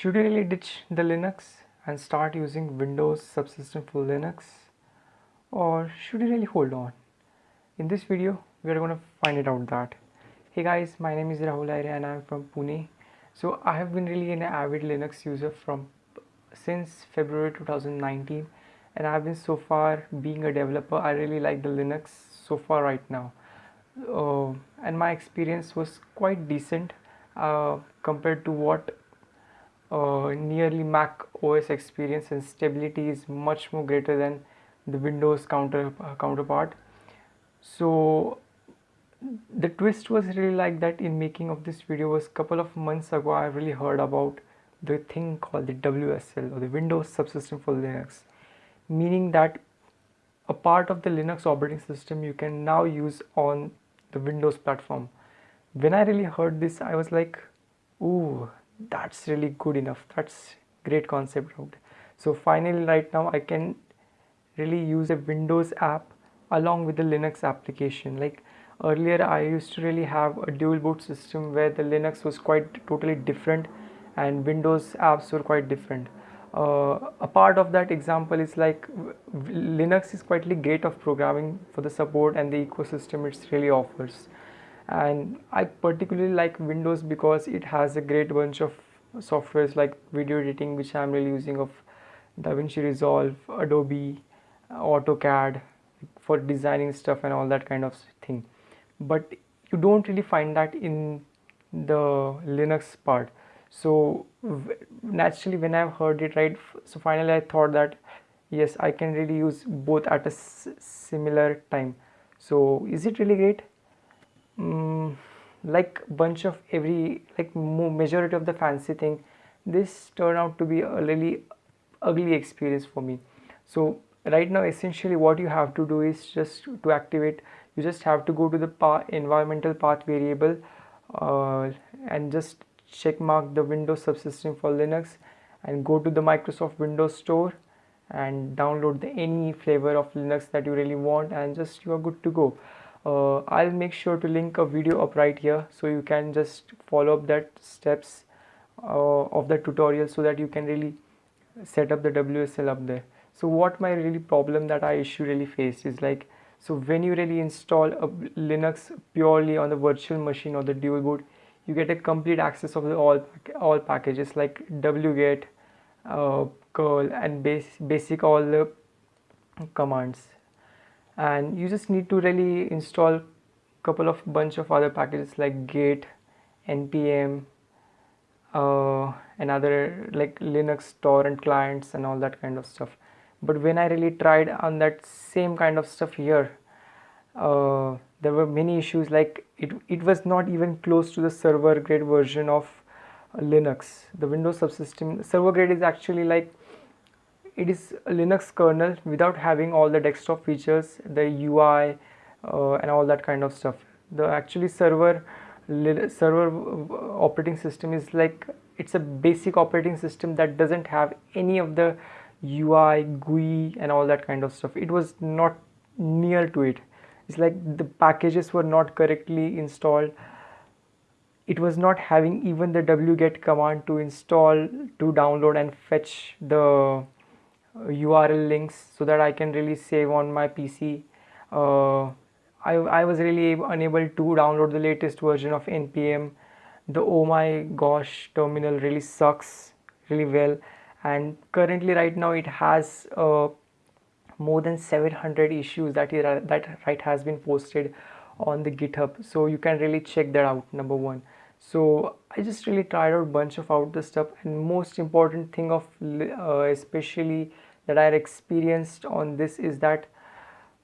Should you really ditch the Linux and start using Windows subsystem for Linux or should you really hold on? In this video we are going to find it out that. Hey guys my name is Rahul Aire and I am from Pune. So I have been really an avid Linux user from since February 2019 and I have been so far being a developer I really like the Linux so far right now uh, and my experience was quite decent uh, compared to what uh, nearly Mac OS experience and stability is much more greater than the Windows counter uh, counterpart. So the twist was really like that in making of this video was couple of months ago I really heard about the thing called the WSL or the Windows subsystem for Linux meaning that a part of the Linux operating system you can now use on the Windows platform. When I really heard this I was like ooh that's really good enough. That's great concept out. So finally right now I can really use a Windows app along with the Linux application. Like earlier I used to really have a dual boot system where the Linux was quite totally different and Windows apps were quite different. Uh, a part of that example is like Linux is quietly great of programming for the support and the ecosystem it really offers and I particularly like Windows because it has a great bunch of softwares like video editing which I'm really using of DaVinci Resolve, Adobe, AutoCAD for designing stuff and all that kind of thing. But you don't really find that in the Linux part. So naturally when I've heard it right so finally I thought that yes I can really use both at a similar time. So is it really great um, like bunch of every like majority of the fancy thing this turned out to be a really ugly experience for me. So right now essentially what you have to do is just to activate you just have to go to the path, environmental path variable uh, and just check mark the Windows subsystem for Linux and go to the Microsoft Windows Store and download the any flavor of Linux that you really want and just you are good to go uh, I'll make sure to link a video up right here so you can just follow up that steps uh, of the tutorial so that you can really set up the WSL up there. So what my really problem that I issue really faced is like so when you really install a Linux purely on the virtual machine or the dual boot you get a complete access of the all all packages like wget uh, curl and base, basic all the commands and you just need to really install a couple of bunch of other packages like git npm uh, and other like linux torrent clients and all that kind of stuff. But when i really tried on that same kind of stuff here uh, there were many issues like it, it was not even close to the server grade version of linux. The windows subsystem server grade is actually like it is a Linux kernel without having all the desktop features, the UI uh, and all that kind of stuff. The actually server server uh, operating system is like it's a basic operating system that doesn't have any of the UI, GUI and all that kind of stuff. It was not near to it. It's like the packages were not correctly installed. It was not having even the wget command to install, to download and fetch the URL links so that I can really save on my PC. Uh, I, I was really unable to download the latest version of npm. The oh my gosh terminal really sucks really well and currently right now it has uh, more than 700 issues that that right has been posted on the github so you can really check that out number one so i just really tried out a bunch of out the stuff and most important thing of uh, especially that i experienced on this is that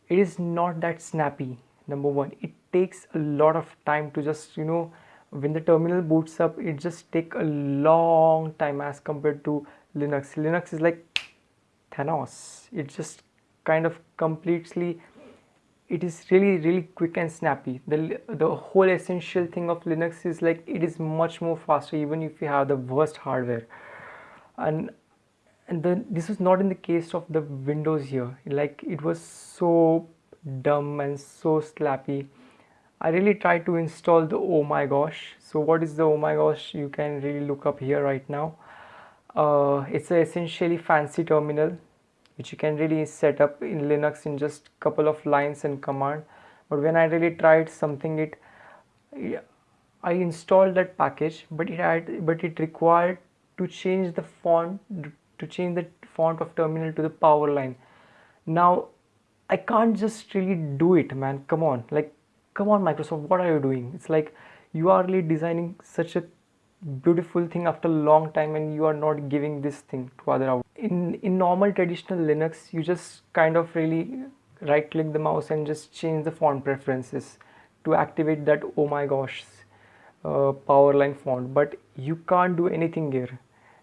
it is not that snappy number one. It takes a lot of time to just you know when the terminal boots up it just take a long time as compared to linux. Linux is like thanos. It just kind of completely it is really really quick and snappy. The the whole essential thing of linux is like it is much more faster even if you have the worst hardware. And and then this was not in the case of the windows here. Like it was so dumb and so slappy. I really tried to install the oh my gosh. So what is the oh my gosh? You can really look up here right now. Uh, it's essentially fancy terminal which you can really set up in Linux in just a couple of lines and command. But when I really tried something it I installed that package but it had but it required to change the font to change the font of terminal to the power line. Now I can't just really do it man. Come on. Like come on Microsoft what are you doing? It's like you are really designing such a beautiful thing after a long time and you are not giving this thing to other out. In in normal traditional linux you just kind of really right click the mouse and just change the font preferences to activate that oh my gosh uh, powerline font. But you can't do anything here.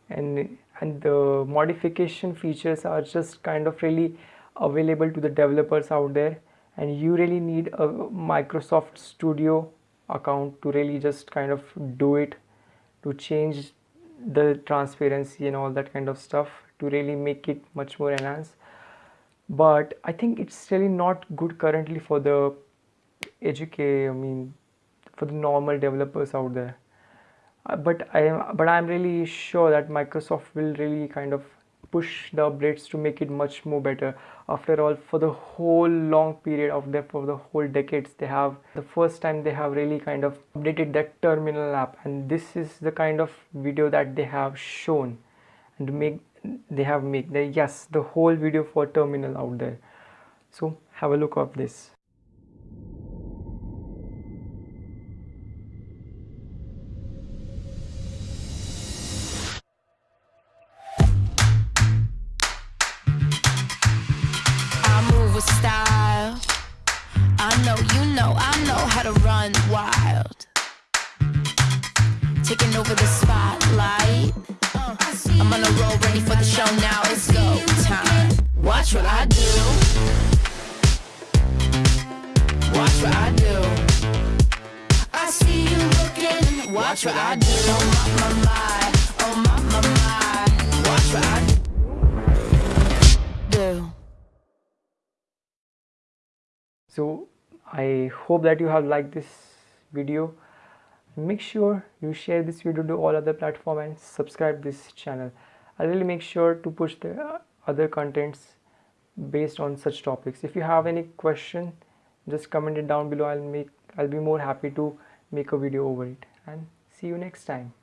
And and the modification features are just kind of really available to the developers out there. And you really need a Microsoft Studio account to really just kind of do it to change the transparency and all that kind of stuff to really make it much more enhanced. But I think it's really not good currently for the educate I mean for the normal developers out there. Uh, but I am but I'm really sure that Microsoft will really kind of push the updates to make it much more better. After all for the whole long period of their for the whole decades they have the first time they have really kind of updated that terminal app and this is the kind of video that they have shown and make they have made. The yes the whole video for terminal out there. So have a look of this know, you know, I know how to run wild. Taking over the spotlight. Uh, I'm on a roll, ready for the show now. It's go time. Watch what I do. Watch what I do. I see you looking. Watch what I do. My, my, my, So I hope that you have liked this video. Make sure you share this video to all other platform and subscribe this channel. I'll really make sure to push the uh, other contents based on such topics. If you have any question just comment it down below. I'll make I'll be more happy to make a video over it. And see you next time